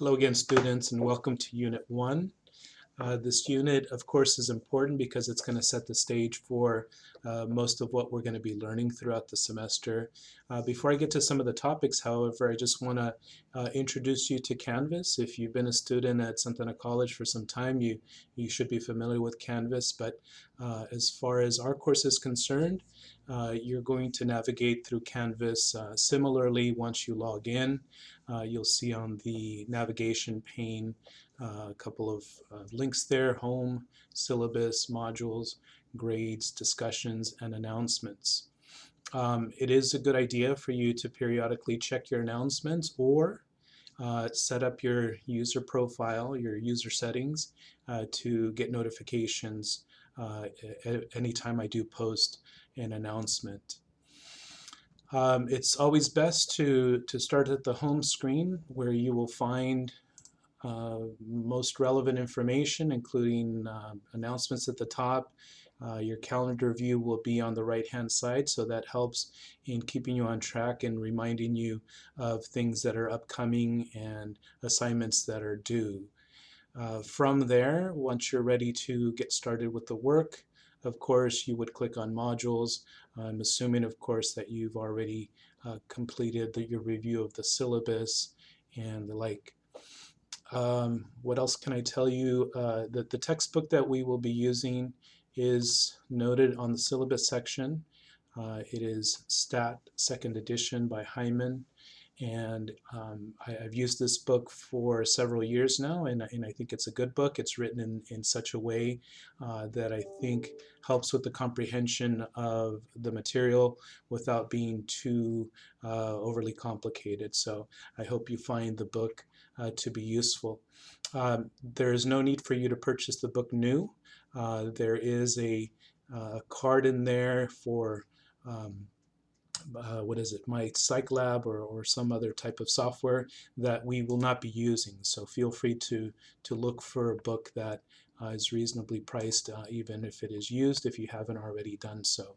Hello again students and welcome to Unit 1. Uh, this unit of course is important because it's going to set the stage for uh, most of what we're going to be learning throughout the semester. Uh, before I get to some of the topics however I just want to uh, introduce you to Canvas. If you've been a student at Santa Ana College for some time you, you should be familiar with Canvas but uh, as far as our course is concerned uh, you're going to navigate through Canvas similarly once you log in. you'll see on the navigation pane a couple of links there, home, syllabus, modules, grades, discussions, and announcements. Um, it is a good idea for you to periodically check your announcements or uh, set up your user profile, your user settings uh, to get notifications uh, anytime I do post an announcement. Um, it's always best to, to start at the home screen where you will find uh, most relevant information, including uh, announcements at the top. Uh, your calendar view will be on the right hand side, so that helps in keeping you on track and reminding you of things that are upcoming and assignments that are due. Uh, from there, once you're ready to get started with the work, of course, you would click on modules. I'm assuming, of course, that you've already uh, completed the, your review of the syllabus and the like. Um, what else can I tell you? Uh, that the textbook that we will be using is noted on the syllabus section. Uh, it is STAT second edition by Heiman and um, I, have used this book for several years now and, and, I think it's a good book. It's written in, in such a way uh, that I think helps with the comprehension of the material without being too uh, overly complicated. So I hope you find the book uh, to be useful. Um, there is no need for you to purchase the book new. Uh, there is a, uh, card in there for um, uh, what is it, MyPsychLab or, or some other type of software that we will not be using. So feel free to, to look for a book that uh, is reasonably priced, uh, even if it is used, if you haven't already done so.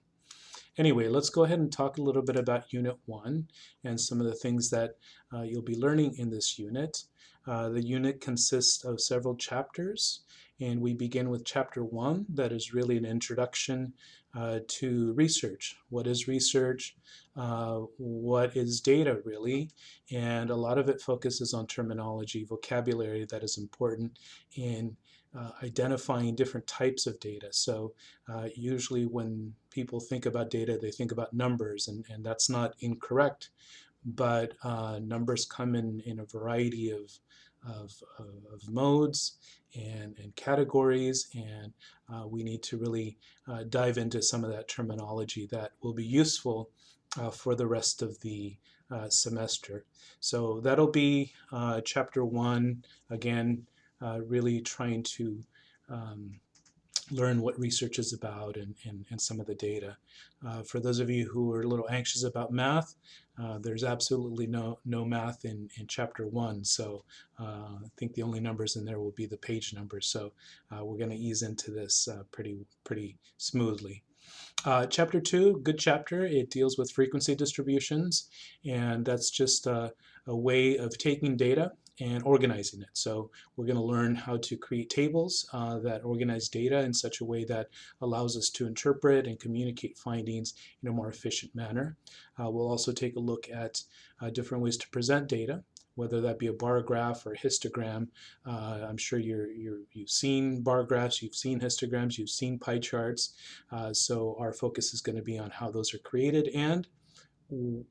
Anyway, let's go ahead and talk a little bit about Unit 1 and some of the things that uh, you'll be learning in this unit. Uh, the unit consists of several chapters and we begin with chapter 1 that is really an introduction uh, to research. What is research? Uh, what is data really? And a lot of it focuses on terminology, vocabulary that is important in uh, identifying different types of data. So uh, usually when people think about data, they think about numbers, and, and that's not incorrect, but uh, numbers come in, in a variety of, of, of modes and, and categories, and uh, we need to really uh, dive into some of that terminology that will be useful uh, for the rest of the semester. So that'll be chapter one, again, really trying to um, learn what research is about and, and, and some of the data. Uh, for those of you who are a little anxious about math, uh, there's absolutely no, no math in, in chapter one, so uh, I think the only numbers in there will be the page numbers, so uh, we're going to ease into this uh, pretty, pretty smoothly. Uh, chapter 2, good chapter. It deals with frequency distributions, and that's just a way of taking data and organizing it. So we're going to learn how to create tables uh, that organize data in such a way that allows us to interpret and communicate findings in a more efficient manner. Uh, we'll also take a look at uh, different ways to present data whether that be a bar graph or a histogram. Uh, I'm sure you're, you have seen bar graphs, you've seen histograms, you've seen pie charts. Uh, so our focus is going to be on how those are created and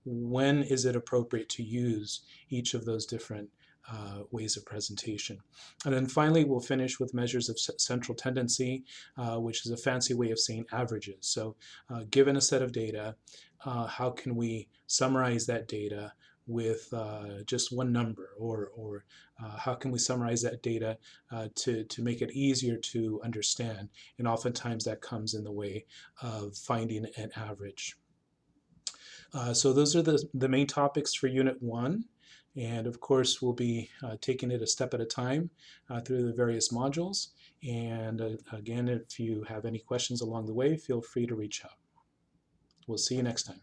when is it appropriate to use each of those different uh, ways of presentation. And then finally, we'll finish with measures of central tendency, uh, which is a fancy way of saying averages. So uh, given a set of data, uh, how can we summarize that data with uh, just one number or, or uh, how can we summarize that data to, to make it easier to understand and oftentimes that comes in the way of finding an average. so those are the, the main topics for Unit 1. And of course, we'll be uh, taking it a step at a time uh, through the various modules. And uh, again, if you have any questions along the way, feel free to reach out. We'll see you next time.